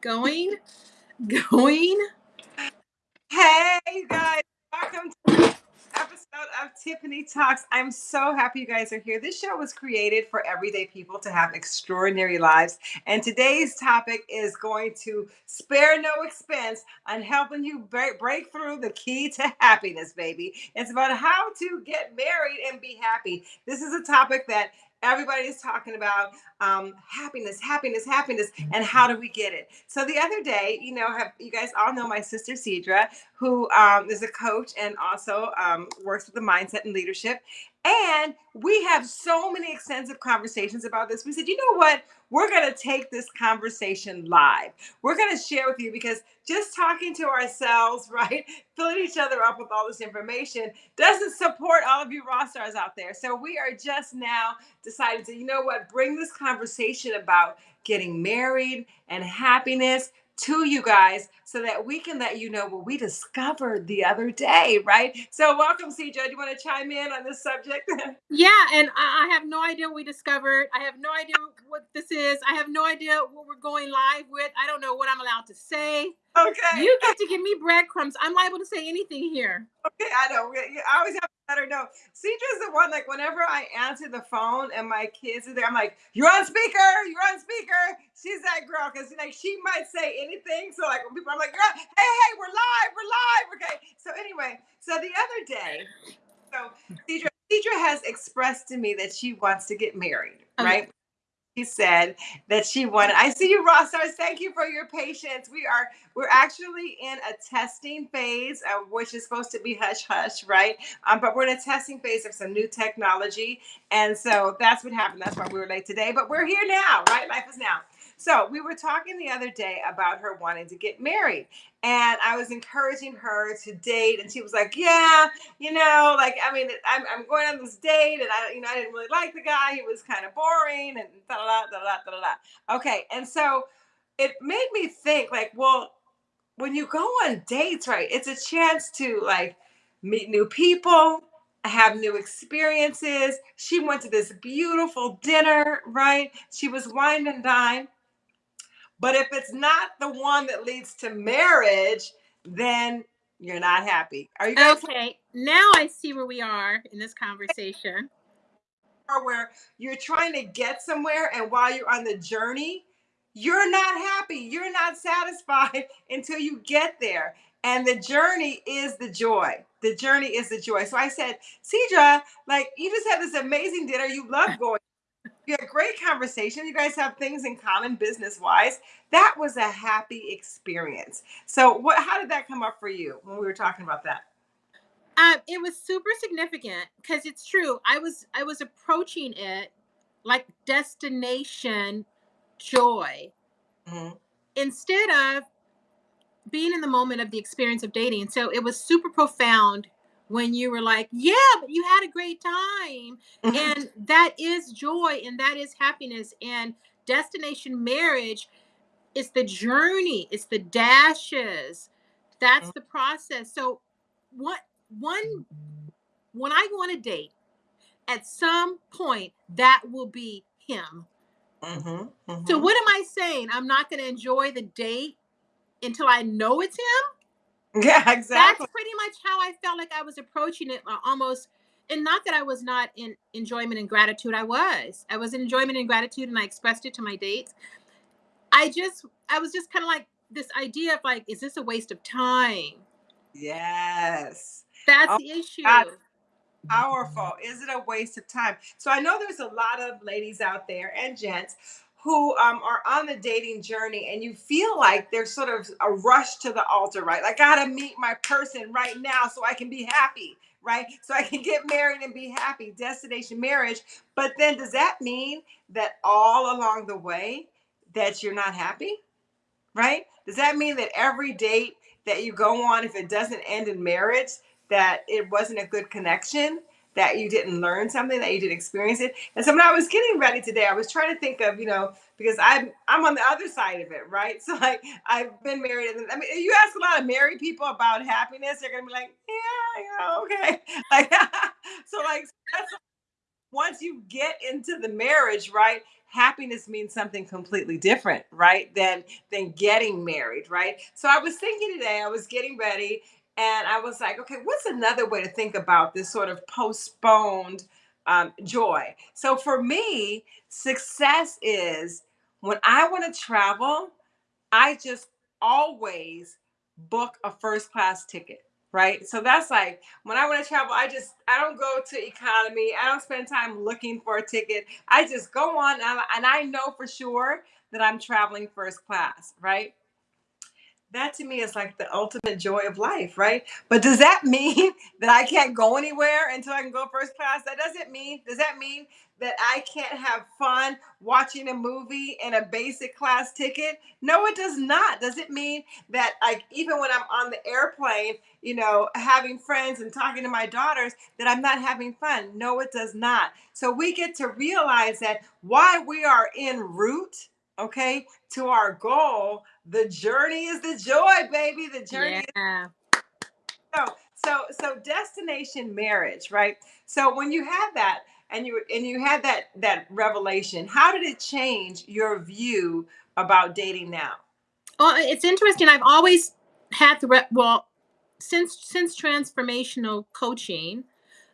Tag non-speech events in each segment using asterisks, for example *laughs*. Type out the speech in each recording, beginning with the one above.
Going, going. Hey, guys, welcome to episode of Tiffany Talks. I'm so happy you guys are here. This show was created for everyday people to have extraordinary lives. And today's topic is going to spare no expense on helping you break through the key to happiness, baby. It's about how to get married and be happy. This is a topic that everybody's talking about um, happiness, happiness, happiness, and how do we get it? So the other day, you know, have you guys all know my sister Cedra, who um, is a coach and also um, works with the mindset and leadership. And we have so many extensive conversations about this. We said, you know what? We're going to take this conversation live. We're going to share with you because just talking to ourselves, *laughs* right, filling each other up with all this information doesn't support all of you rock stars out there. So we are just now deciding to, you know what, bring this conversation about getting married and happiness to you guys so that we can let you know what we discovered the other day, right? So, welcome, CJ. Do you want to chime in on this subject? *laughs* yeah, and I, I have no idea what we discovered. I have no idea what this is. I have no idea what we're going live with. I don't know what I'm allowed to say. Okay. You get to give me breadcrumbs. I'm liable to say anything here. Okay, I know. I always have let her know. Cedra's the one, like, whenever I answer the phone and my kids are there, I'm like, you're on speaker, you're on speaker. She's that girl, because, like, she might say anything. So, like, when people, I'm like, hey, hey, we're live, we're live. Okay. So, anyway, so the other day, so Cedra, Cedra has expressed to me that she wants to get married, uh-huh. okay. She said that she wanted. I see you, Ross. Thank you for your patience. We are we're actually in a testing phase, uh, which is supposed to be hush hush, right? Um, but we're in a testing phase of some new technology, and so that's what happened. That's why we were late today. But we're here now, right? Life is now. So we were talking the other day about her wanting to get married. And I was encouraging her to date. And she was like, Yeah, you know, like, I mean, I'm, I'm going on this date and I, you know, I didn't really like the guy. He was kind of boring and da da da da da da. Okay. And so it made me think, like, well, when you go on dates, right, it's a chance to like meet new people, have new experiences. She went to this beautiful dinner, right? She was wine and dine. But if it's not the one that leads to marriage, then you're not happy. Are you guys okay? Now I see where we are in this conversation. Where you're trying to get somewhere, and while you're on the journey, you're not happy. You're not satisfied *laughs* until you get there. And the journey is the joy. The journey is the joy. So I said, Cedra, like you just had this amazing dinner. You love going you had great conversation. You guys have things in common business wise. That was a happy experience. So, what? How did that come up for you when we were talking about that? Um, it was super significant because it's true. I was I was approaching it like destination joy mm-hmm. instead of being in the moment of the experience of dating. So it was super profound when you were like, yeah, but you had a great time. Mm-hmm. And that is joy and that is happiness. And destination marriage is the journey, it's the dashes. That's mm-hmm. the process. So what one when I go on a date, at some point that will be him. Mm-hmm, mm-hmm. So what am I saying? I'm not going to enjoy the date until I know it's him. *laughs* Yeah, exactly. That's pretty much how I felt like I was approaching it uh, almost and not that I was not in enjoyment and gratitude. I was. I was in enjoyment and gratitude and I expressed it to my dates. I just I was just kind of like this idea of like, is this a waste of time? Yes. That's oh, the issue. God. Powerful. Is it a waste of time? So I know there's a lot of ladies out there and gents who um, are on the dating journey and you feel like there's sort of a rush to the altar, right? Like, I gotta meet my person right now so I can be happy, right? So I can get married and be happy, destination marriage. But then does that mean that all along the way that you're not happy, right? Does that mean that every date that you go on, if it doesn't end in marriage, that it wasn't a good connection? That you didn't learn something, that you didn't experience it. And so when I was getting ready today, I was trying to think of, you know, because I'm I'm on the other side of it, right? *laughs* So like I've been married, and I mean, you ask a lot of married people about happiness, they're gonna be like, yeah, yeah, okay, *laughs* *laughs* like so like that's once you get into the marriage, right? happiness means something completely different, right? Than than getting married, right? So I was thinking today, I was getting ready and I was like, okay, what's another way to think about this sort of postponed um, joy? So for me, success is when I want to travel, I just always book a first class ticket right? So that's like when i want to travel i just i don't go to economy i don't spend time looking for a ticket. I just go on and I know for sure that i'm traveling first class right that to me is like the ultimate joy of life, right? But does that *laughs* mean that I can't go anywhere until I can go first class? That doesn't mean, does that mean that I can't have fun watching a movie in a basic class ticket? No, it does not. Does it mean that like even when I'm on the airplane, you know, having friends and talking to my daughters, that I'm not having fun? No, it does not. So we get to realize that why we are en route okay, to our goal. The journey is the joy, baby. The journey. Yeah. Is- so, so, so destination marriage, right? So when you had that, and you and you had that that revelation, how did it change your view about dating now? Well, it's interesting. I've always had the re- well since since transformational coaching,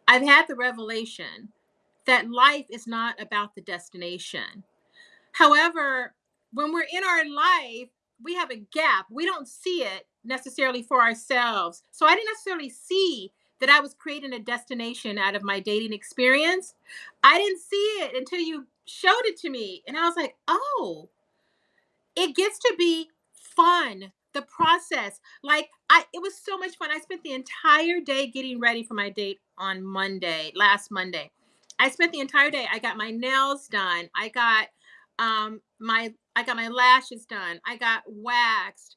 I've had the revelation that life is not about the destination. However, when we're in our life, we have a gap. We don't see it necessarily for ourselves. So I didn't necessarily see that I was creating a destination out of my dating experience. I didn't see it until you showed it to me. And I was like, oh, it gets to be fun. The process. Like I it was so much fun. I spent the entire day getting ready for my date on Monday, last Monday. I spent the entire day. I got my nails done. I got um my I got my lashes done. I got waxed.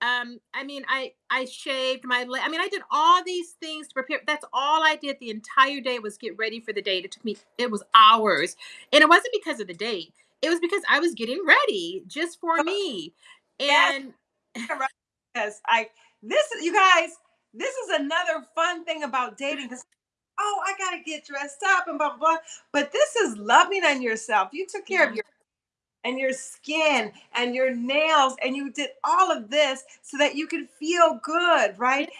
Um, I mean, I I shaved my. I mean, I did all these things to prepare. That's all I did the entire day was get ready for the date. It took me. It was hours, and it wasn't because of the date. It was because I was getting ready just for me. And *laughs* because I this you guys, this is another fun thing about dating because oh, I gotta get dressed up and blah blah blah. But this is loving on yourself. You took care yeah. of your and your skin and your nails and you did all of this so that you could feel good right?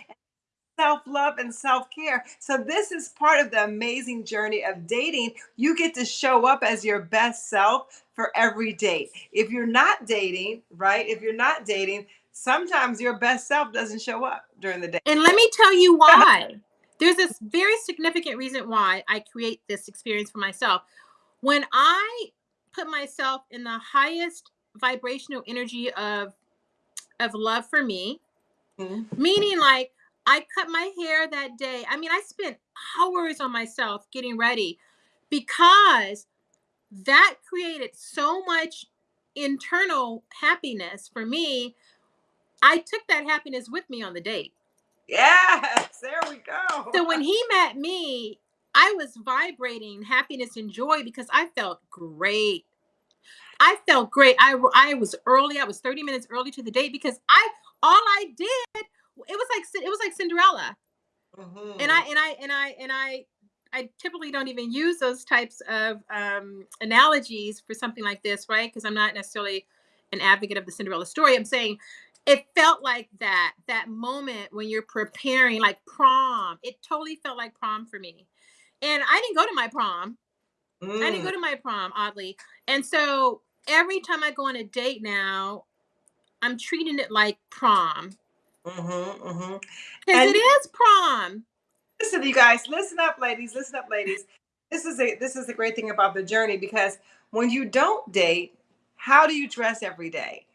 Self-love and self-care. So this is part of the amazing journey of dating. You get to show up as your best self for every date. If you're not dating right if you're not dating sometimes your best self doesn't show up during the day and let me tell you why. *laughs* There's this very significant reason why i create this experience for myself. When i put myself in the highest vibrational energy of of love for me. Mm-hmm. meaning like i cut my hair that day. I mean i spent hours on myself getting ready because that created so much internal happiness for me. I took that happiness with me on the date. Yes there we go. So when he met me I was vibrating happiness and joy because I felt great. I felt great. I I was early. I was 30 minutes early to the date because I all I did it was like it was like Cinderella. Mm-hmm. And I and I and I and I I typically don't even use those types of um, analogies for something like this, right? Because I'm not necessarily an advocate of the Cinderella story. I'm saying it felt like that that moment when you're preparing like prom. It totally felt like prom for me. And I didn't go to my prom. Mm. I didn't go mm. to my prom, oddly. And so every time I go on a date now, I'm treating it like prom. Mm-hmm, mm-hmm. Because it is prom. Listen, you guys, listen up, ladies. Listen up, ladies. This is a this is the great thing about the journey because when you don't date, how do you dress every day?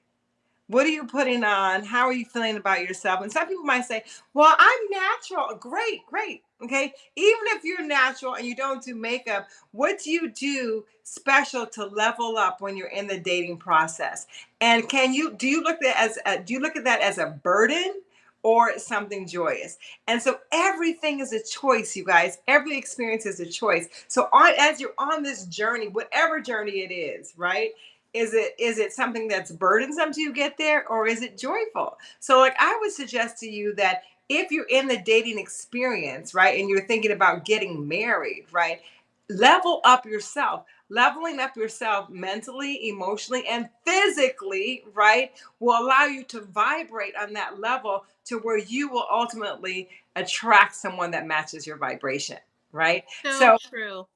What are you putting on? How are you feeling about yourself? And some people might say, Well, I'm natural. Great, great. Okay. Even if you're natural and you don't do makeup, what do you do special to level up when you're in the dating process? And can you do you look at as a, do you look at that as a burden or something joyous? And so everything is a choice, you guys. Every experience is a choice. So on as you're on this journey, whatever journey it is, right? is it is it something that's burdensome to you get there or is it joyful so like i would suggest to you that if you're in the dating experience right and you're thinking about getting married right level up yourself. Leveling up yourself mentally emotionally and physically right will allow you to vibrate on that level to where you will ultimately attract someone that matches your vibration right? So, so true.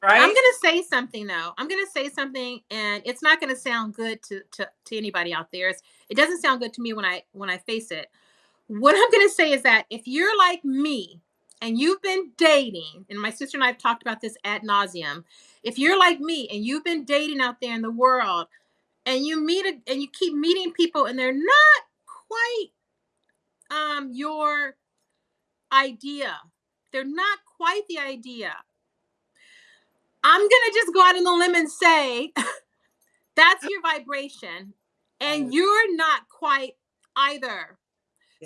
Right? i'm gonna say something though. I'm gonna say something and it's not gonna sound good to to, to anybody out there. It's, it doesn't sound good to me when i when i face it what i'm gonna say is that if you're like me and you've been dating, and my sister and I have talked about this ad nauseum. If you're like me and you've been dating out there in the world, and you meet a, and you keep meeting people, and they're not quite um, your idea, they're not quite the idea. I'm gonna just go out on the limb and say *laughs* that's your vibration, and you're not quite either.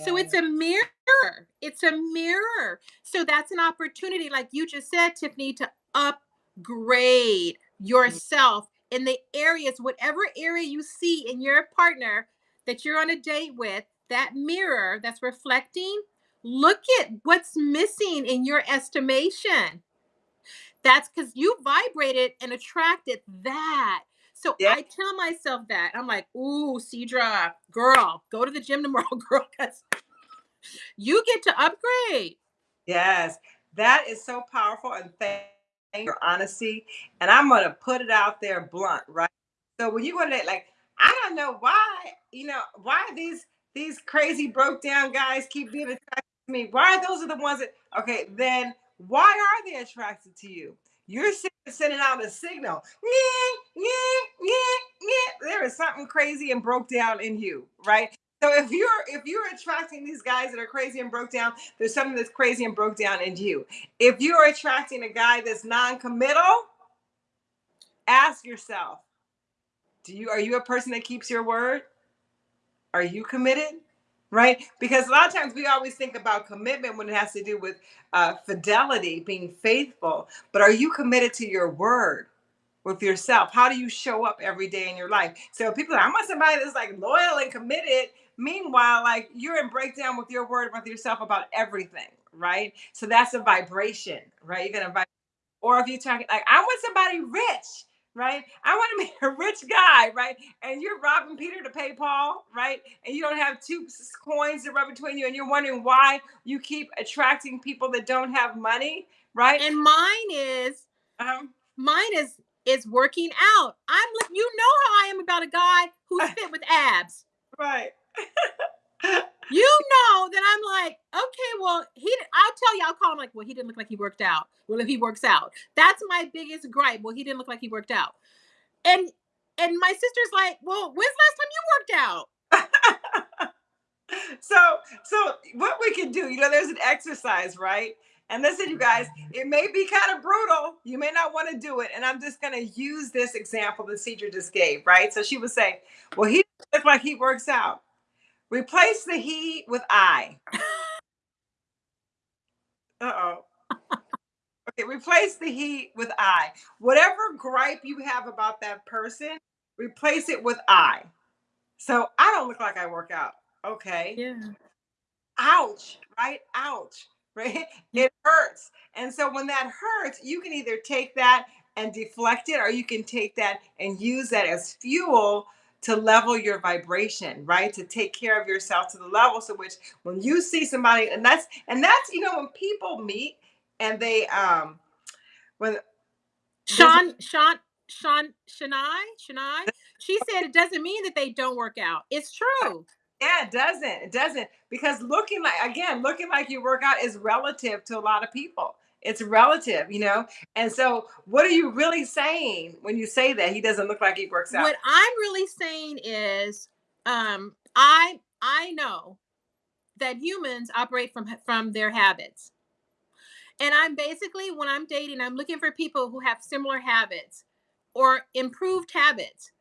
So it's a mirror. It's a mirror. So that's an opportunity, like you just said, Tiffany, to upgrade mm. yourself in the areas, whatever area you see in your partner that you're on a date with, that mirror that's reflecting, look at what's missing in your estimation. That's because you vibrated and attracted that. So yeah. I tell myself that. I'm like, ooh, Cedra, girl, go to the gym tomorrow, *laughs* girl, because you get to upgrade. Yes, that is so powerful. And thank you for honesty. And I'm going to put it out there blunt, right? So when you go to like, I don't know why, you know, why these these crazy broke down guys keep being attracted to me. Why are those are the ones that okay, then why are they attracted to you? You're sending out a signal. There is something crazy and broke down in you, right? So if you're if you're attracting these guys that are crazy and broke down, there's something that's crazy and broke down in you. If you're attracting a guy that's non-committal, ask yourself, do you are you a person that keeps your word? Are you committed? Right? Because a lot of times we always think about commitment when it has to do with uh, fidelity, being faithful. But are you committed to your word with yourself? How do you show up every day in your life? So people, are, I want somebody that's like loyal and committed. Meanwhile, like you're in breakdown with your word with yourself about everything, right? So that's a vibration, right? You're gonna vibrate. Or if you're talking like, I want somebody rich right? I want to *laughs* be a rich guy, right? And you're robbing Peter to pay Paul, right? And you don't have two coins to rub between you, and you're wondering why you keep attracting people that don't have money, right? And mine is, um, mine is is working out. I'm like, you know how I am about a guy who's *laughs* fit with abs, right? *laughs* you know that I'm like, okay, well, he. I'll tell you, I'll call him like, well, he didn't look like he worked out. Well, if he works out, that's my biggest gripe. Well, he didn't look like he worked out, and and my sister's like, well, when's the last time you worked out? *laughs* so, so what we can do, you know, there's an exercise, right? And listen, you guys, it may be kind of brutal. You may not want to do it. And I'm just going to use this example that Cedra just gave, right? So she would say, well, he looks like he works out. Replace the he with I. Uh-oh. Okay, replace the he with I. Whatever gripe you have about that person, replace it with I. So I don't look like I work out. Okay. Yeah. Ouch, right? Ouch, *laughs* right? Mm. It hurts. And so when that hurts, you can either take that and deflect it, or you can take that and use that as fuel to level your vibration, right? To take care of yourself to the level so which when you see somebody, and that's and that's you know when people meet and they um when Sean Sean Sean Shania Shania she said it doesn't mean that they don't work out. It's true. Yeah, it doesn't. It doesn't because looking like again, looking like you work out is relative to a lot of people it's relative, you know? And so, what are you really saying when you say that he doesn't look like he works out? What I'm really saying is, um, I I know that humans operate from from their habits. And I'm basically when I'm dating, I'm looking for people who have similar habits or improved habits.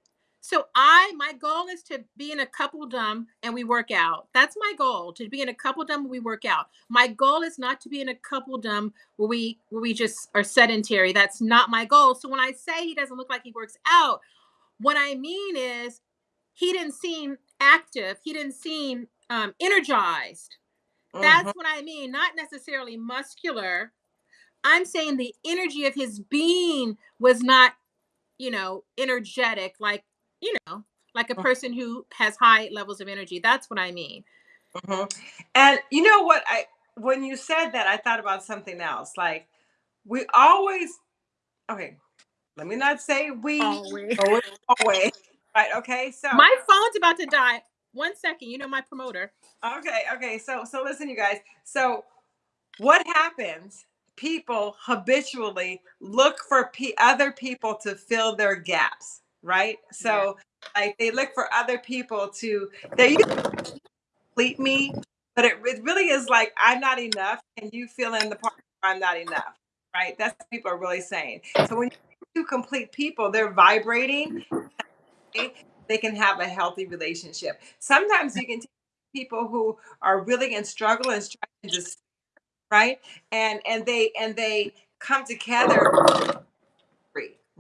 So I my goal is to be in a coupledom and we work out. That's my goal to be in a coupledom and we work out. My goal is not to be in a coupledom where we where we just are sedentary. That's not my goal. So when I say he doesn't look like he works out, what I mean is he didn't seem active. He didn't seem um, energized. That's mm-hmm. what I mean. Not necessarily muscular, I'm saying the energy of his being was not, you know, energetic, like, you know, like a mm. person who has high levels of energy. That's what I mean. Mm-hmm. And you know what? I when you said that, I thought about something else. Like we always, okay, let me not say we always, always. right? Okay, so my phone's about to die. One second, you know my promoter. Okay, okay. So so listen, you guys. So what happens? People habitually look for p- other people to fill their gaps, right? So yeah. like they look for other people to they complete me, but it, it really is like I'm not enough, and you fill in the part I'm not enough, right? That's what people are really saying. So when you complete people, they're vibrating. They can have a healthy relationship. Sometimes you can take people who are really in struggle and struggling just right, and and they and they come together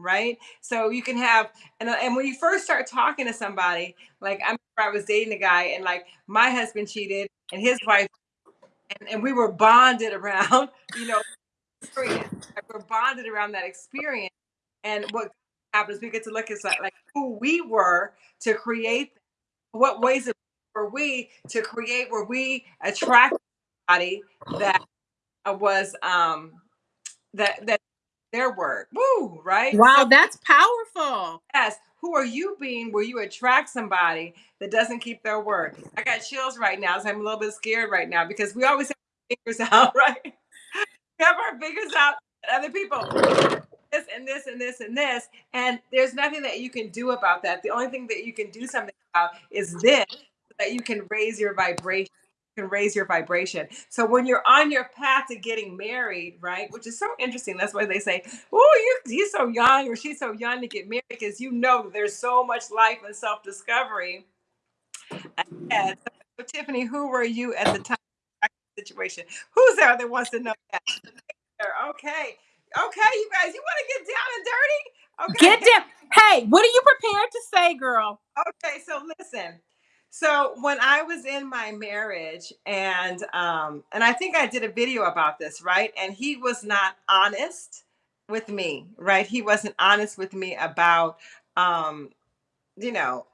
right? So you can have, and, and when you first start talking to somebody, like I I was dating a guy and like my husband cheated and his wife, and, and we were bonded *laughs* around, you know, experience. We're bonded around that experience. And what happens, we get to look at like who we were to create, what ways were we to create where we attract somebody that was um that that their word. Woo, right? Wow, so, that's powerful. Yes. Who are you being where you attract somebody that doesn't keep their word? I got chills right now, so I'm a little bit scared right now because we always have our fingers *laughs* out, right? we have our fingers out at other people. This and this and this and this. And there's nothing that you can do about that. The only thing that you can do something about is this so that you can raise your vibration can raise your vibration. So when you're on your path to getting married, right, which is so interesting. That's why they say, "Oh, you he's so young or she's so young to get married," because you know there's so much life and self discovery. So, Tiffany, who were you at the time? Situation. Who's there that wants to know that? Okay. Okay, you guys, you want to get down and dirty? Okay. Get down. Hey, what are you prepared to say, girl? Okay, so listen. So when I was in my marriage, and um, and I think I did a video about this, right? And he was not honest with me, right? He wasn't honest with me about, um, you know,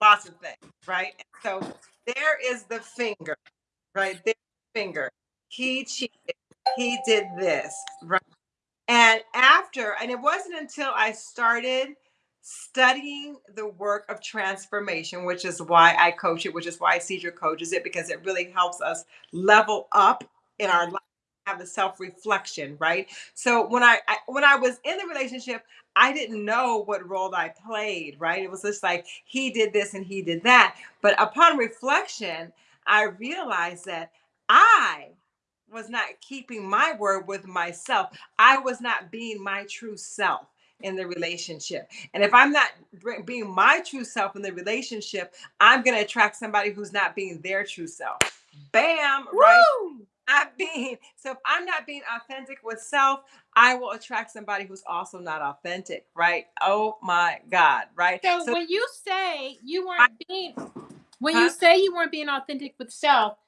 lots of things, right? so there is the finger, right? There, finger. He cheated. He did this, right? And after, and it wasn't until I started studying the work of transformation, which is why I coach it, which is why Cedra coaches it, because it really helps us level up in our life, have the self-reflection, right? So when I, I when I was in the relationship, I didn't know what role I played, right? It was just like he did this and he did that. But upon reflection, I realized that I was not keeping my word with myself. I was not being my true self in the relationship. And if I'm not being my true self in the relationship, I'm going to attract somebody who's not being their true self. Bam, Woo! right? Not being so if I'm not being authentic with self, I will attract somebody who's also not authentic, right? Oh my God, right? So, so when you say you weren't I, being when huh? you say you weren't being authentic with self,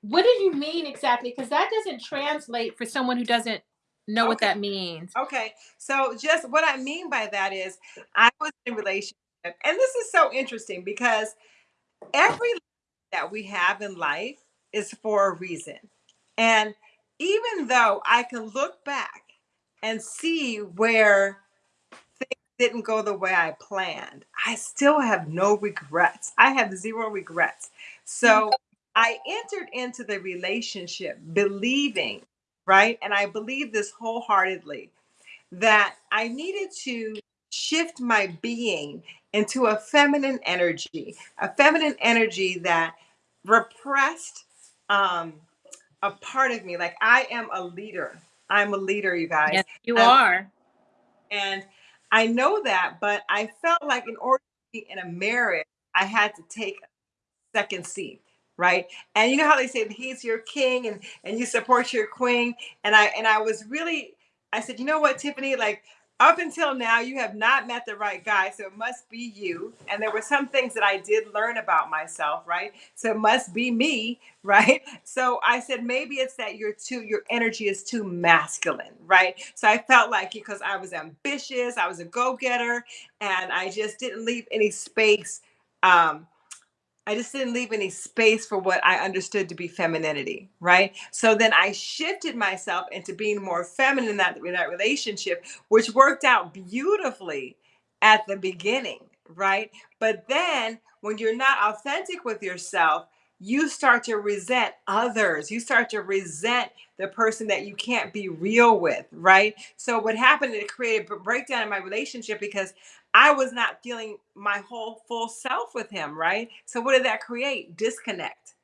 what do you mean exactly? Because that doesn't translate for someone who doesn't know okay. what that means. Okay. So just what I mean by that is I was in relationship and this is so interesting because every that we have in life is for a reason. And even though I can look back and see where things didn't go the way I planned, I still have no regrets. I have zero regrets. Mm. So I entered into the relationship believing right? And I believe this wholeheartedly that I needed to shift my being into a feminine energy, a feminine energy that repressed um, a part of me. Like I am a leader. I'm a leader, you guys. Yes, you are. And I know that, but I felt like in order to be in a marriage, I had to take a second seat right and you know how they say he's your king and and you support your queen and i and i was really i said you know what tiffany like up until now, you have not met the right guy, so it must be you. And there were some things that I did learn about myself, right? So it must be me, *laughs* right? So I said, maybe it's that you're too, your energy is too masculine, right? So I felt like because I was ambitious, I was a go getter, and I just didn't leave any space. Um, I just didn't leave any space for what I understood to be femininity, right? So then I shifted myself into being more feminine in that, in that relationship, which worked out beautifully at the beginning, right? But then when you're not authentic with yourself, you start to resent others. You start to resent the person that you can't be real with, right? So what happened, it created a breakdown in my relationship because I was not feeling my whole full self with him, right? So what did that create? Disconnect.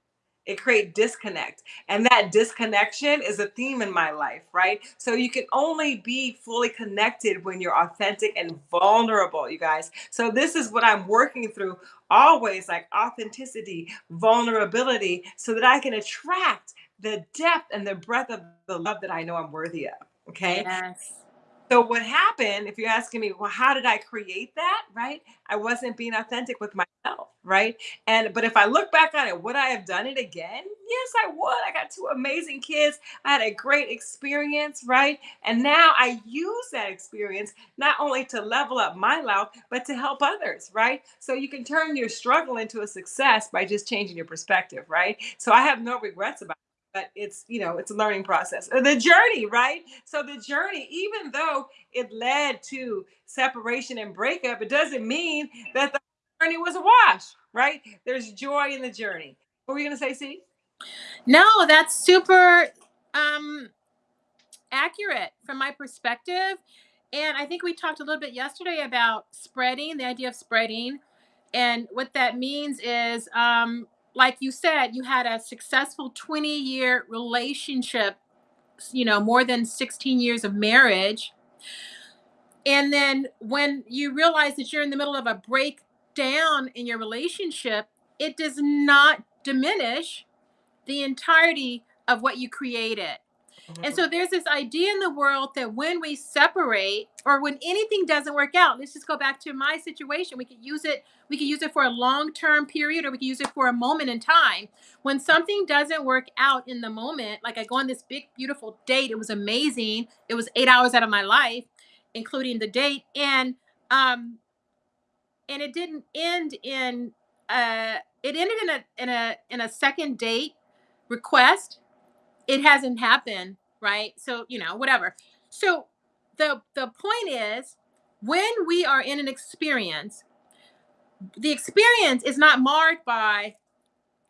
It create disconnect. And that disconnection is a theme in my life, right? So you can only be fully connected when you're authentic and vulnerable, you guys. So this is what I'm working through always like authenticity, vulnerability, so that I can attract the depth and the breadth of the love that I know I'm worthy of. Okay. Yes. So what happened, if you're asking me, well, how did I create that? Right? I wasn't being authentic with myself, right? And but if I look back on it, would I have done it again? Yes, I would. I got two amazing kids. I had a great experience, right? And now I use that experience not only to level up my life, but to help others, right? So you can turn your struggle into a success by just changing your perspective, right? So I have no regrets about it but it's you know it's a learning process. Uh, the journey right? So the journey even though it led to separation and breakup it doesn't mean that the journey was a wash right? There's joy in the journey. What were you going to say see no that's super um accurate from my perspective. And i think we talked a little bit yesterday about spreading the idea of spreading. And what that means is um like you said, you had a successful 20 year relationship, you know, more than 16 years of marriage. And then when you realize that you're in the middle of a breakdown in your relationship, it does not diminish the entirety of what you created. Mm-hmm. And so there's this idea in the world that when we separate or when anything doesn't work out, let's just go back to my situation. We could use it, we could use it for a long-term period or we could use it for a moment in time. When something doesn't work out in the moment, like I go on this big, beautiful date, it was amazing. It was eight hours out of my life, including the date. And um and it didn't end in uh it ended in a in a in a second date request it hasn't happened right? So, you know, whatever. So the the point is when we are in an experience, the experience is not marred by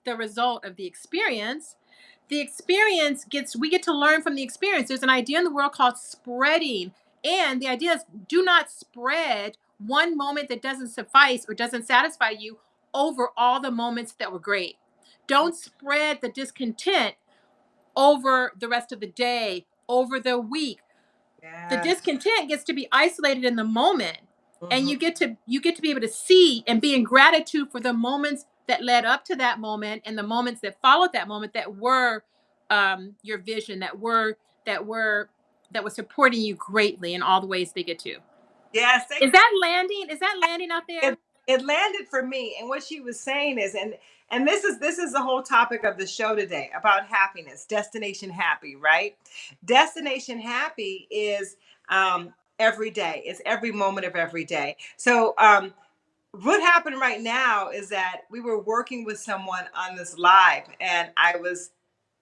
the result of the experience. The experience gets we get to learn from the experience. There's an idea in the world called spreading. And the idea is do not spread one moment that doesn't suffice or doesn't satisfy you over all the moments that were great. Don't spread the discontent over the rest of the day, over the week. Yes. The discontent gets to be isolated in the moment. Mm-hmm. And you get to you get to be able to see and be in gratitude for the moments that led up to that moment and the moments that followed that moment that were um, your vision, that were that were that was supporting you greatly in all the ways they get to. Yes. Is that landing? Is that landing out there? It, it landed for me. And what she was saying is, and and this is this is the whole topic of the show today about happiness, destination happy, right? Destination happy is um, every day. It's every moment of every day. So um, what happened right now is that we were working with someone on this live, and I was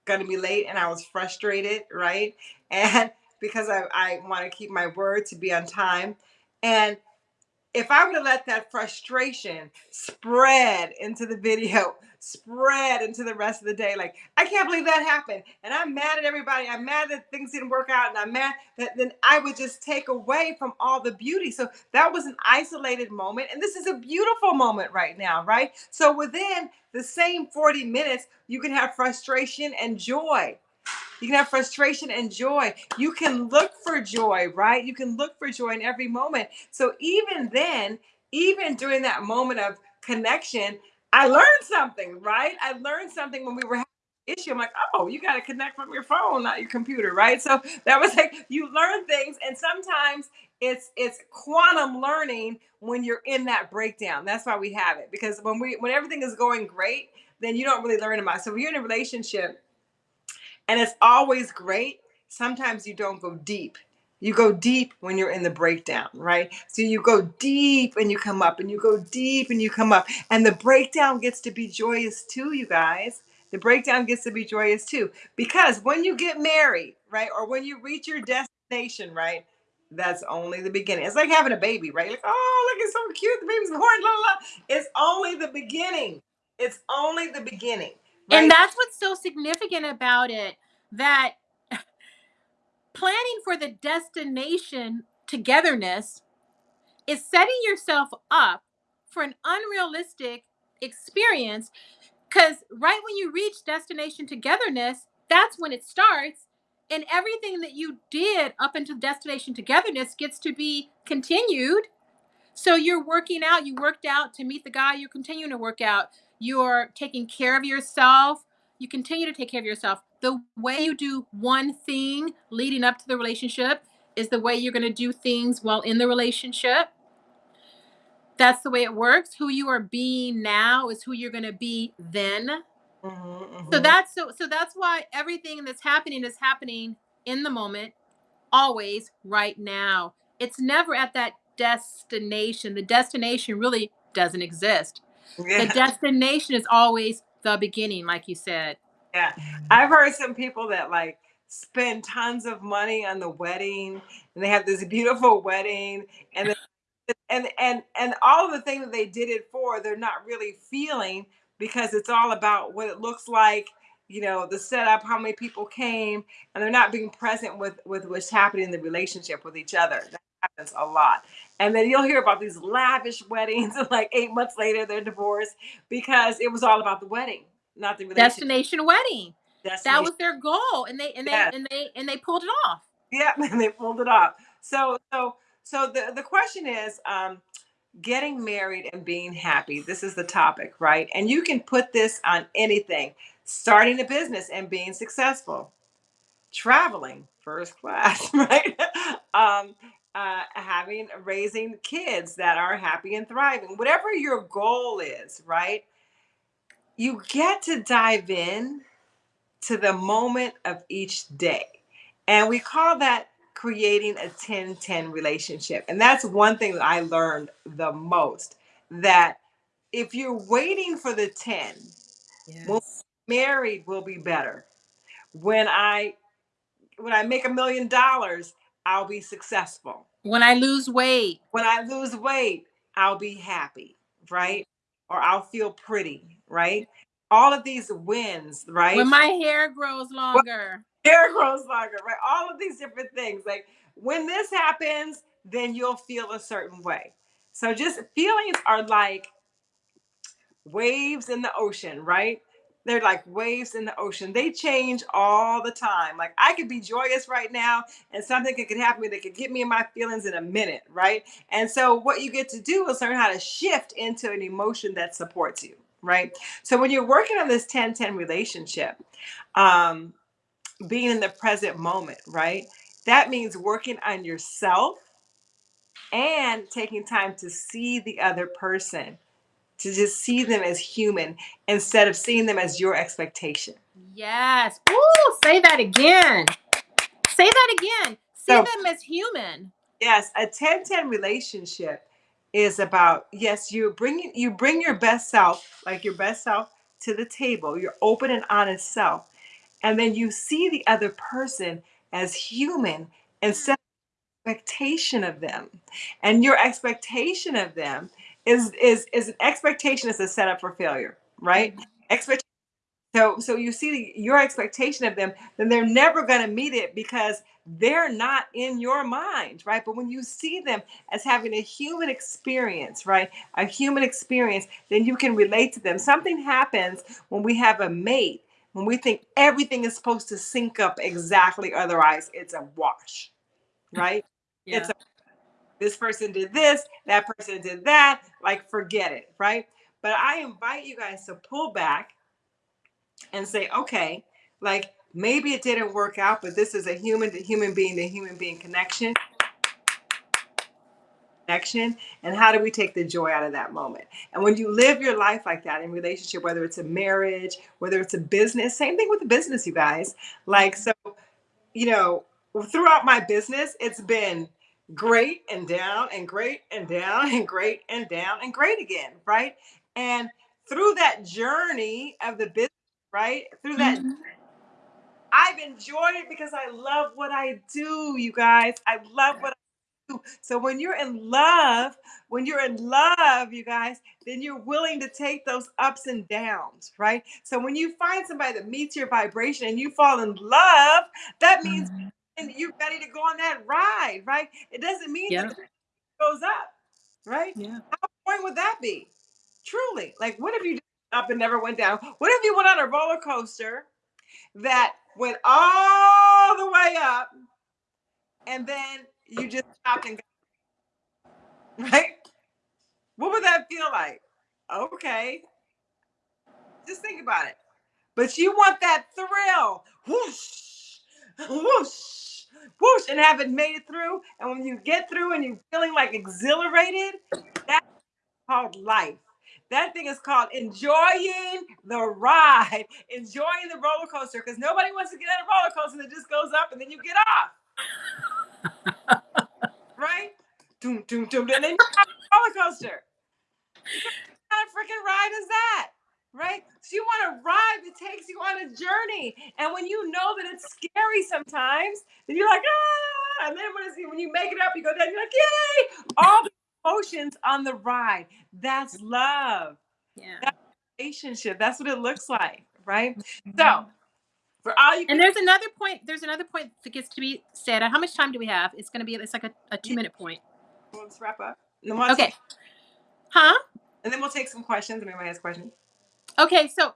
going to be late, and I was frustrated, right? *laughs* And because I, I want to keep my word to be on time, and if I would have let that frustration spread into the video, spread into the rest of the day, like I can't believe that happened, and I'm mad at everybody. I'm mad that things didn't work out, and I'm mad that then I would just take away from all the beauty. So that was an isolated moment, and this is a beautiful moment right now, right? So within the same 40 minutes, you can have frustration and joy. You can have frustration and joy. You can look for joy, right? You can look for joy in every moment. So even then, even during that moment of connection, I learned something, right? I learned something when we were having an issue. I'm like, oh, you got to connect from your phone, not your computer, right? So that was *laughs* like you learn things, and sometimes it's it's quantum learning when you're in that breakdown. That's why we have it because when we when everything is going great, then you don't really learn about. It. So if you're in a relationship and it's always great, sometimes you don't go deep. You go deep when you're in the breakdown, right? So you go deep and you come up, and you go deep and you come up. And the breakdown gets to be joyous too, you guys. The breakdown gets to be joyous too. Because when you get married, right, or when you reach your destination, right, that's only the beginning. It's like having a baby, right? Like, oh, look, it's so cute. The baby's born, la. It's only the beginning. It's only the beginning. Right? And that's what's so significant about it that *laughs* planning for the destination togetherness is setting yourself up for an unrealistic experience because right when you reach destination togetherness that's when it starts and everything that you did up until destination togetherness gets to be continued so you're working out you worked out to meet the guy you're continuing to work out you're taking care of yourself you continue to take care of yourself. The way you do one thing leading up to the relationship is the way you're going to do things while in the relationship. That's the way it works. Who you are being now is who you're going to be then. Mm-hmm, mm-hmm. So that's so so that's why everything that's happening is happening in the moment, always right now. It's never at that destination. The destination really doesn't exist. Yeah. The destination is always the beginning, like you said. Yeah. Mm-hmm. I've heard some people that like spend tons of money on the wedding and they have this beautiful wedding and and and and all of the things that they did it for they're not really feeling because it's all about what it looks like you know the setup how many people came and they're not being present with with what's happening in the relationship with each other that happens a lot and then you'll hear about these lavish weddings, and *laughs* like eight months later, they're divorced because it was all about the wedding, not the destination wedding. Destination. That was their goal, and they and they yes. and they and they pulled it off. Yeah, *laughs* and they pulled it off. So so so the the question is, um, getting married and being happy. This is the topic, right? And you can put this on anything. Starting a business and being successful, traveling first class, *laughs* right? um, uh, having raising kids that are happy and thriving whatever your goal is right you get to dive in to the moment of each day and we call that creating a 10-10 relationship and that's one thing that i learned the most that if you're waiting for the 10 yes. when married will be better when i when i make a million dollars I'll be successful. When I lose weight. When I lose weight, I'll be happy, right? Or I'll feel pretty, right? All of these wins, right? When my hair grows longer. When hair grows longer, right? All of these different things. Like when this happens, then you'll feel a certain way. So just feelings are like waves in the ocean, right? They're like waves in the ocean. They change all the time. Like I could be joyous right now and something could, happen that could get me in my feelings in a minute, right? And so what you get to do is learn how to shift into an emotion that supports you, right? So when you're working on this 10-10 relationship, um, being in the present moment, right? That means working on yourself and taking time to see the other person to just see them as human instead of seeing them as your expectation. Yes. Ooh, say that again. Say that again. See so, them as human. Yes, a 10-10 relationship is about yes, you bring you bring your best self, like your best self to the table, your open and honest self. And then you see the other person as human instead of expectation of them. And your expectation of them is is is an expectation is a setup for failure, right? Mm-hmm. Expectation. So so you see your expectation of them, then they're never going to meet it because they're not in your mind, right? But when you see them as having a human experience, right? A human experience, then you can relate to them. Something happens when we have a mate, when we think everything is supposed to sync up exactly, otherwise it's a wash, right? yeah. It's a this person did this, that person did that, like forget it, right? But I invite you guys to pull back and say, okay, like maybe it didn't work out, but this is a human to human being to human being connection. connection and how do we take the joy out of that moment and when you live your life like that in relationship whether it's a marriage whether it's a business same thing with the business you guys like so you know throughout my business it's been great and down and great and down and great and down and great again right and through that journey of the business right through that mm-hmm. I've enjoyed it because I love what I do, you guys. I love what I do. so when you're in love, when you're in love, you guys, then you're willing to take those ups and downs, right? So when you find somebody that meets your vibration and you fall in love, that means mm-hmm. you're ready to go on that ride, right? It doesn't mean that it goes up, right? Yeah. How boring would that be? Truly. Like what if you up and never went down? What if you went on a roller coaster that went all the way up and then you just stopped and got, *laughs* right? What would that feel like? Okay. Just think about it. But you want that thrill. Whoosh, whoosh, whoosh, and have it made it through. And when you get through and you're feeling like exhilarated, that's called life. That thing is called enjoying the ride, enjoying the roller coaster, because nobody wants to get on a roller coaster that just goes up and then you get off right? Doom, doom, doom, and then you have a roller coaster. What kind of freaking ride is that? Right? So you want a ride that takes you on a journey. And when you know that it's scary sometimes, then you're like, ah, and then when, it's, when you make it up, you go down, you're like, yay! All the emotions on the ride. That's love. Yeah. That's relationship. That's what it looks like, right? Mm-hmm. So for all you and there's another point there's another point that gets to be said how much time do we have it's going to be it's like a, a two minute point let's wrap up okay huh and then we'll take some questions if anybody has questions okay so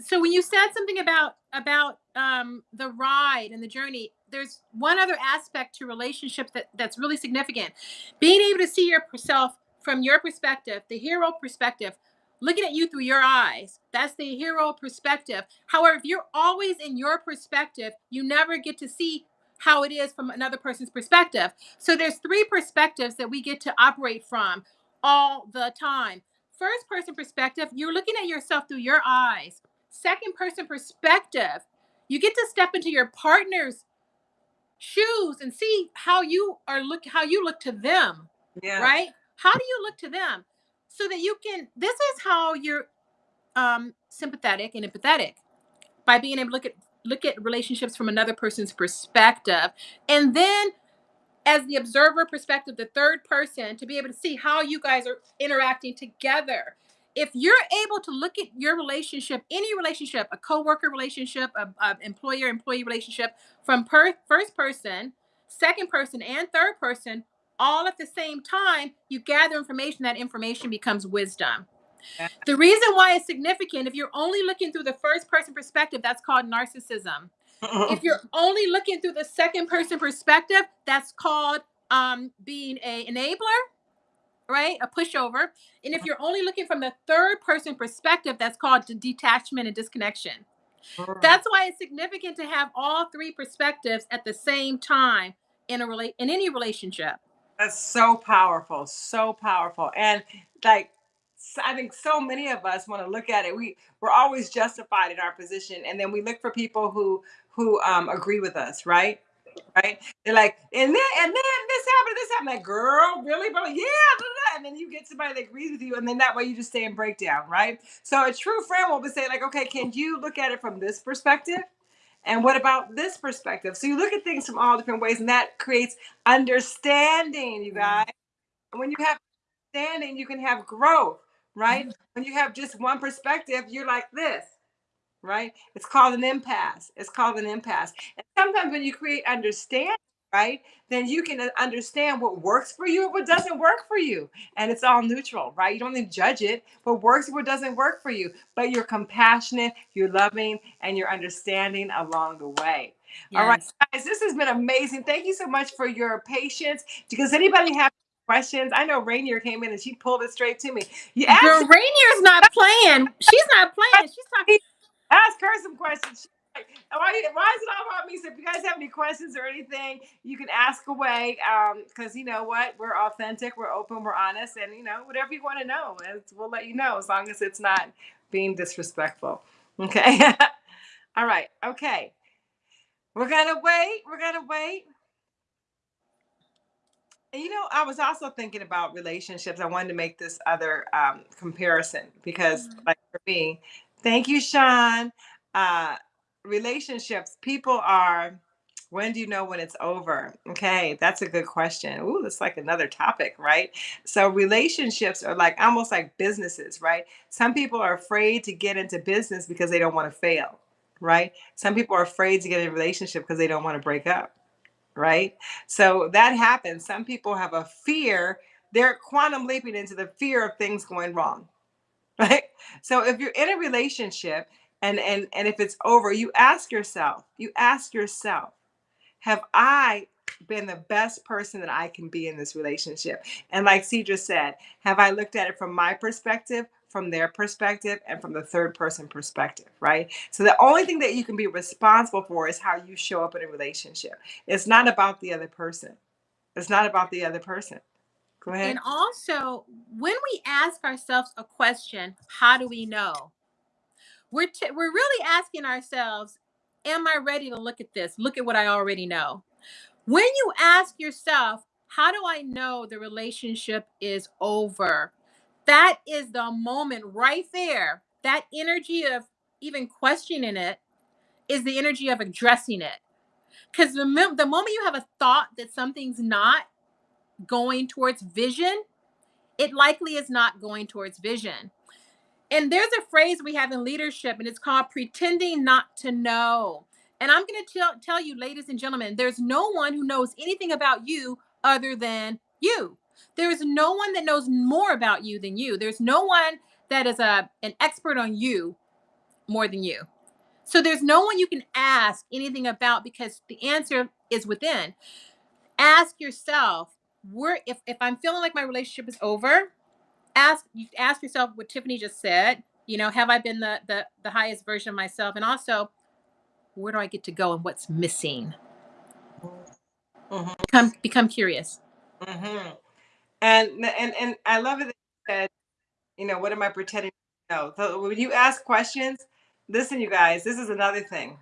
so when you said something about about um the ride and the journey there's one other aspect to relationships that that's really significant being able to see yourself from your perspective the hero perspective looking at you through your eyes. That's the hero perspective. However, if you're always in your perspective, you never get to see how it is from another person's perspective. So there's three perspectives that we get to operate from all the time. First person perspective, you're looking at yourself through your eyes. Second person perspective, you get to step into your partner's shoes and see how you are look how you look to them. Yeah. Right? How do you look to them? so that you can this is how you're um sympathetic and empathetic by being able to look at look at relationships from another person's perspective and then as the observer perspective the third person to be able to see how you guys are interacting together if you're able to look at your relationship any relationship a co-worker relationship a, a employer employee relationship from per, first person second person and third person all at the same time, you gather information, that information becomes wisdom. The reason why it's significant, if you're only looking through the first person perspective, that's called narcissism. If you're *laughs* only looking through the second person perspective, that's called um, being a enabler, right? A pushover. And if you're only looking from the third person perspective, that's called detachment and disconnection. That's why it's significant to have all three perspectives at the same time in a rela- in any relationship. That's so powerful, so powerful. And like I think so many of us want to look at it. We we're always justified in our position, and then we look for people who who um, agree with us, right? Right? They're like, and then and then this happened, this happened. Like, girl, really, bro? Yeah, blah, blah. and then you get somebody that agrees with you, and then that way you just stay in breakdown, right? So a true friend will be saying like, okay, can you look at it from this perspective? And what about this perspective? So you look at things from all different ways, and that creates understanding, you guys. And when you have understanding, you can have growth, right? Mm-hmm. When you have just one perspective, you're like this, right? It's called an impasse. It's called an impasse. And sometimes when you create understanding, right? Then you can uh, understand what works for you and what doesn't work for you. And it's all neutral, right? You don't need to judge it. What works what doesn't work for you. But you're compassionate, you're loving, and you're understanding along the way. Yes. All right, guys, this has been amazing. Thank you so much for your patience. Does anybody have questions? I know Rainier came in and she pulled it straight to me. You asked Girl, Rainier's not playing. She's not playing. She's talking. Ask her some questions. why, why is it all about me? So if you guys have any questions or anything, you can ask away. Um, because you know what, we're authentic, we're open, we're honest, and you know whatever you want to know, we'll let you know as long as it's not being disrespectful. Okay. *laughs* all right. Okay. We're gonna wait. We're gonna wait. You know, I was also thinking about relationships. I wanted to make this other um, comparison because, mm-hmm. like for me, thank you, Sean. Uh, relationships, people are. When do you know when it's over? Okay, that's a good question. Ooh, that's like another topic, right? So relationships are like almost like businesses, right? Some people are afraid to get into business because they don't want to fail, right? Some people are afraid to get in a relationship because they don't want to break up right? So that happens. Some people have a fear, they're quantum leaping into the fear of things going wrong. *laughs* Right? So if you're in a relationship and and and if it's over, you ask yourself, you ask yourself, have I been the best person that I can be in this relationship? And like Cedra said, have I looked at it from my perspective from their perspective and from the third person perspective, right? So the only thing that you can be responsible for is how you show up in a relationship. It's not about the other person. It's not about the other person. Go ahead. And also, when we ask ourselves a question, how do we know? We're t- we're really asking ourselves, am I ready to look at this? Look at what I already know. When you ask yourself, how do I know the relationship is over? That is the moment right there. That energy of even questioning it is the energy of addressing it. Because the, the moment you have a thought that something's not going towards vision, it likely is not going towards vision. And there's a phrase we have in leadership, and it's called pretending not to know. And I'm going to tell, tell you, ladies and gentlemen, there's no one who knows anything about you other than you. There's no one that knows more about you than you. There's no one that is a an expert on you more than you. So there's no one you can ask anything about because the answer is within. Ask yourself, where if, if I'm feeling like my relationship is over, ask you ask yourself what Tiffany just said. You know, have I been the the, the highest version of myself? And also, where do I get to go and what's missing? Mm-hmm. Become become curious. Mm-hmm. And and and I love it that you said, you know, what am I pretending to know? So when you ask questions, listen, you guys, this is another thing.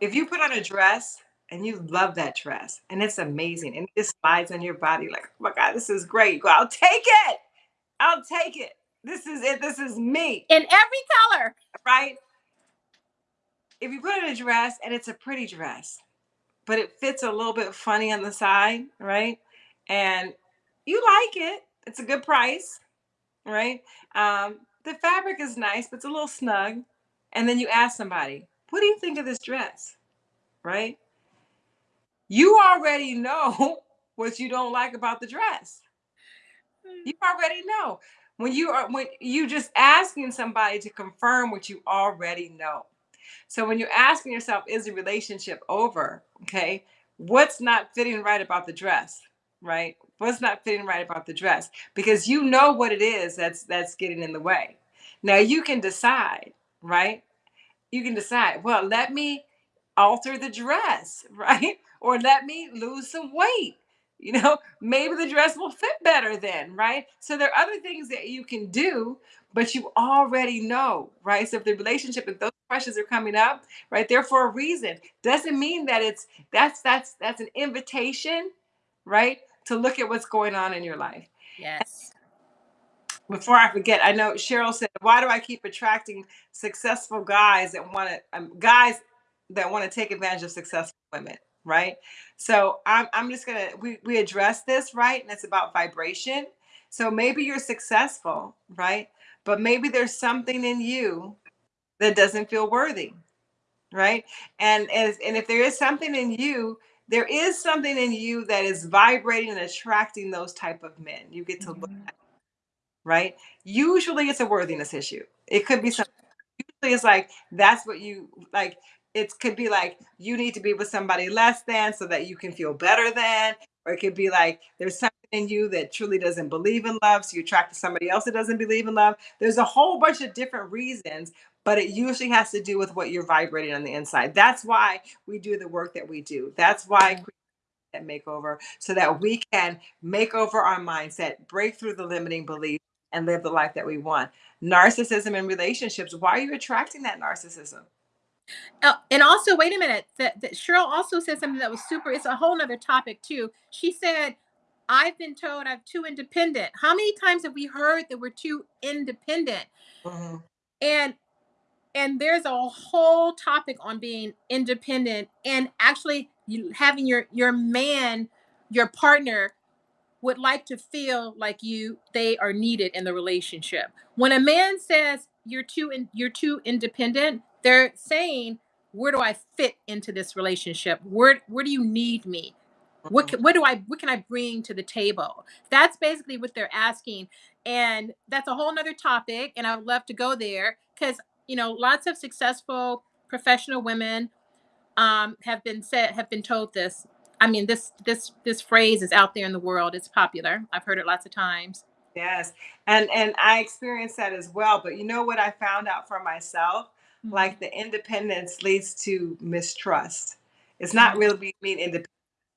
If you put on a dress and you love that dress and it's amazing and it just slides on your body like, oh my God, this is great. You go, I'll take it. I'll take it. This is it. This is me. In every color. Right? If you put on a dress and it's a pretty dress, but it fits a little bit funny on the side, right? And you like it. It's a good price, right? Um, the fabric is nice, but it's a little snug. And then you ask somebody, what do you think of this dress? Right? You already know *laughs* what you don't like about the dress. Hmm. You already know. When you are when you just asking somebody to confirm what you already know. So when you're asking yourself, is the relationship over? Okay, what's not fitting right about the dress? Right? what's not fitting right about the dress because you know what it is that's that's getting in the way. Now you can decide right? You can decide well let me alter the dress *laughs* right? Or let me lose some weight you know? Maybe the dress will fit better then right? So there are other things that you can do but you already know right? So if the relationship if those questions are coming up right, they're for a reason. Doesn't mean that it's that's that's that's an invitation right to look at what's going on in your life. Yes. Before I forget, I know Cheryl said, "Why do I keep attracting successful guys that want to um, guys that want to take advantage of successful women?" Right. So I'm I'm just gonna we we address this right, and it's about vibration. So maybe you're successful, right? But maybe there's something in you that doesn't feel worthy, right? And as and if there is something in you there is something in you that is vibrating and attracting those type of men. You get to look mm-hmm. at, right? Usually it's a worthiness issue. It could be something. Usually it's like that's what you like. It could be like you need to be with somebody less than so that you can feel better than, or it could be like there's something in you that truly doesn't believe in love, so you attract to somebody else that doesn't believe in love. There's a whole bunch of different reasons, but it usually has to do with what you're vibrating on the inside. That's why we do the work that we do. That's why that makeover so that we can make over our mindset, break through the limiting beliefs, and live the life that we want. Narcissism in relationships. Why are you attracting that narcissism? Uh, and also, wait a minute. That, that Cheryl also said something that was super. It's a whole nother topic too. She said, "I've been told I'm too independent." How many times have we heard that we're too independent? Mm-hmm. And and there's a whole topic on being independent and actually you, having your your man, your partner would like to feel like you they are needed in the relationship. When a man says you're too in, you're too independent, they're saying where do I fit into this relationship? Where where do you need me? What mm-hmm. can, what do I what can I bring to the table? That's basically what they're asking, and that's a whole nother topic. And I would love to go there because you know lots of successful professional women um, have been said have been told this. I mean this this this phrase is out there in the world. It's popular. I've heard it lots of times. Yes, and and I experienced that as well. But you know what I found out for myself? Mm-hmm. Like the independence leads to mistrust. It's not mm-hmm. really being independent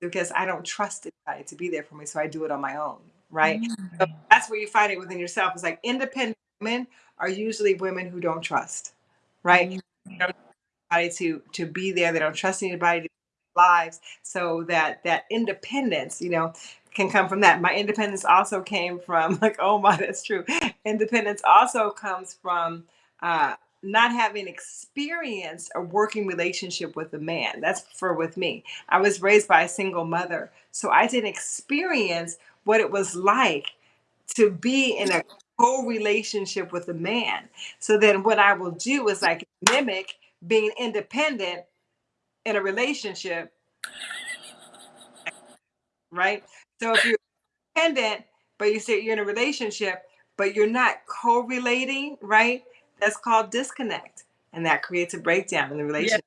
because I don't trust anybody to be there for me, so I do it on my own, right? Mm-hmm. So that's where you find it within yourself. It's like independent women are usually women who don't trust, right? Mm-hmm. Don't to to be there. They don't trust anybody to lives. So that that independence, you know, can come from that. My independence also came from *laughs* like, oh my, that's true. Independence also comes from uh, not having experienced a working relationship with a man. That's for with me. I was raised by a single mother, so I didn't experience what it was like to be in a co-relationship with a man. So then what I will do is like mimic being independent in a relationship. Right? So if you're independent, but you say you're in a relationship, but you're not co-relating, right? That's called disconnect. And that creates a breakdown in the relationship.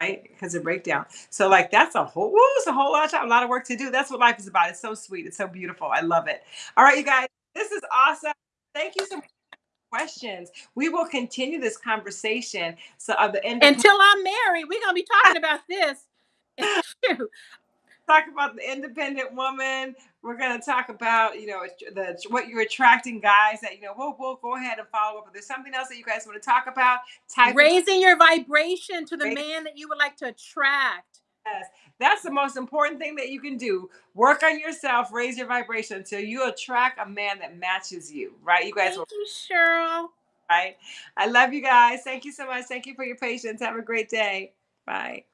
Yeah. Right? Because of breakdown. So like that's a whole woo, it's a whole lot of a lot of work to do. That's what life is about. It's so sweet. It's so beautiful. I love it. All right, you guys. This is awesome. Thank you so much questions. We will continue this conversation. So of the end until I'm married, we're gonna be talking about this. *laughs* talk about the independent woman. We're going to talk about, you know, the what you're attracting guys that, you know, we'll, we'll go ahead and follow up. If there's something else that you guys want to talk about, type raising your vibration to the man that you would like to attract. Yes, that's the most important thing that you can do. Work on yourself, raise your vibration until you attract a man that matches you, right? You guys Thank will. you, Cheryl. Right. I love you guys. Thank you so much. Thank you for your patience. Have a great day. Bye.